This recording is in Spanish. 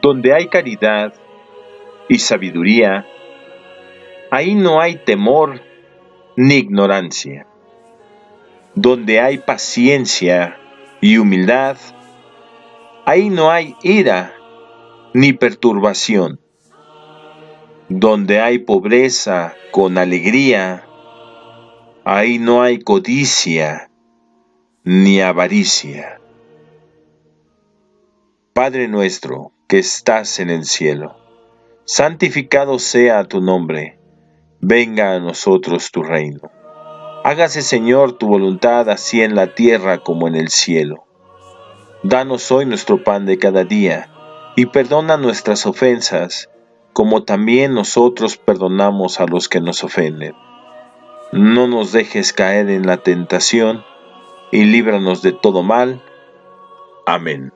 donde hay caridad y sabiduría, ahí no hay temor ni ignorancia. Donde hay paciencia y humildad, ahí no hay ira ni perturbación. Donde hay pobreza con alegría, ahí no hay codicia ni avaricia. Padre nuestro que estás en el cielo, santificado sea tu nombre, venga a nosotros tu reino. Hágase Señor tu voluntad así en la tierra como en el cielo. Danos hoy nuestro pan de cada día, y perdona nuestras ofensas, como también nosotros perdonamos a los que nos ofenden. No nos dejes caer en la tentación, y líbranos de todo mal. Amén.